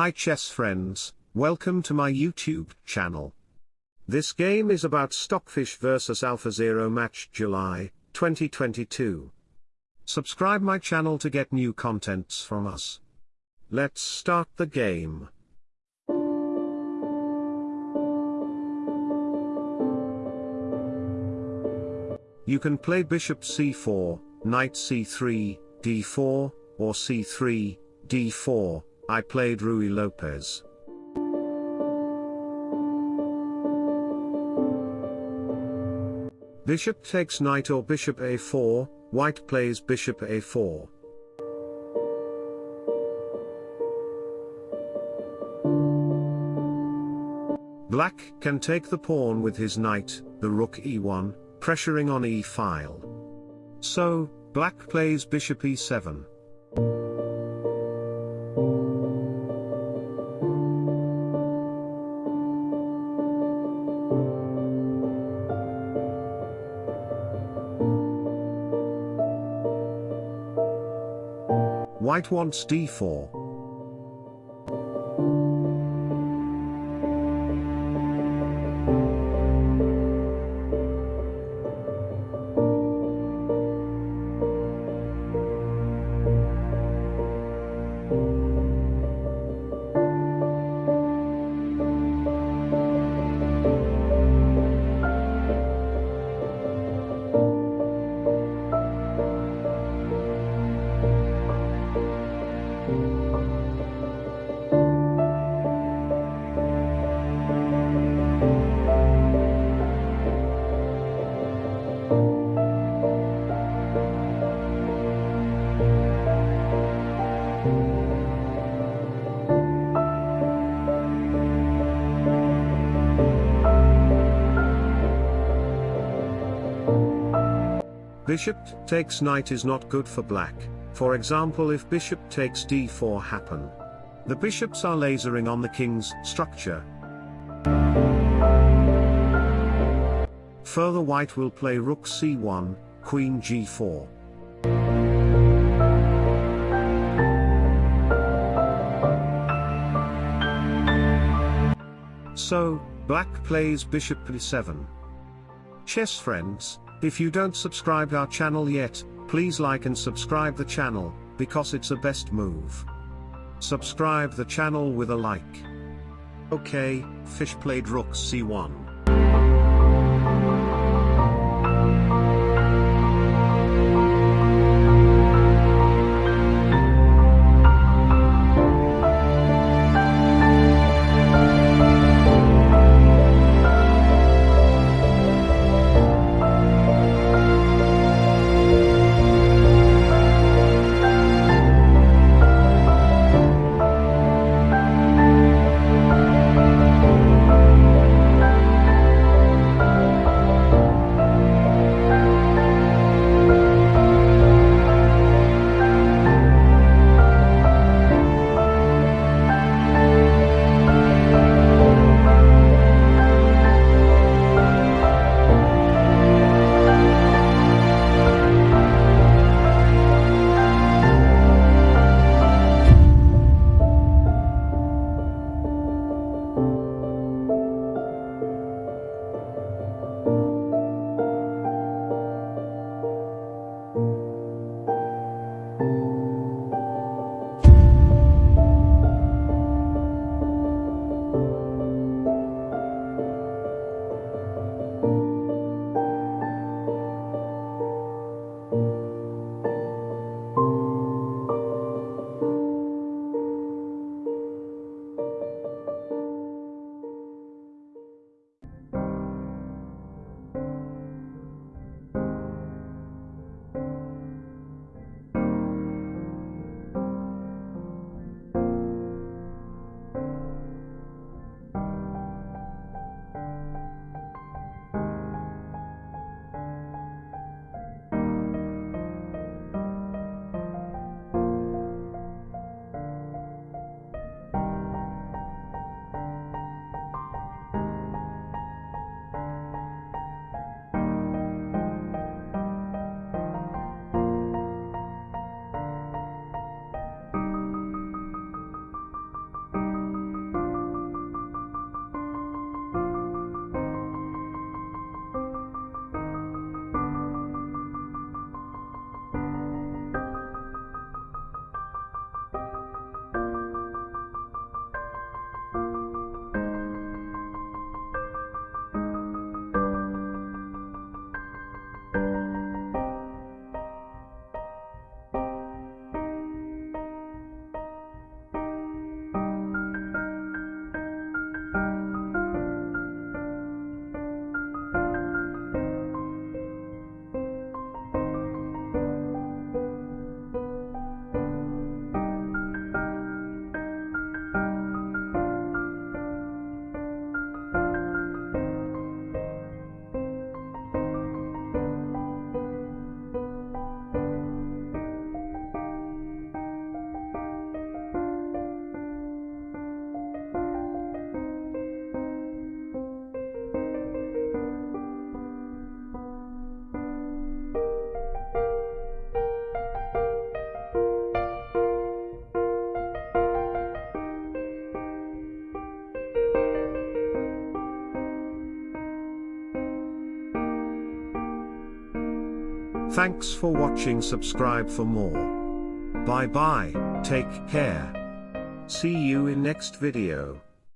Hi chess friends, welcome to my YouTube channel. This game is about Stockfish vs AlphaZero match July 2022. Subscribe my channel to get new contents from us. Let's start the game. You can play bishop c4, knight c3, d4, or c3, d4, I played Ruy Lopez. Bishop takes knight or bishop a4, white plays bishop a4. Black can take the pawn with his knight, the rook e1, pressuring on e-file. So, black plays bishop e7. White wants d4. Bishop takes knight is not good for black, for example if bishop takes d4 happen. The bishops are lasering on the king's structure. Further white will play rook c1, queen g4. So, black plays bishop e7. Chess friends, if you don't subscribe our channel yet, please like and subscribe the channel, because it's a best move. Subscribe the channel with a like. Okay, fish played rook c1. Thanks for watching subscribe for more. Bye bye, take care. See you in next video.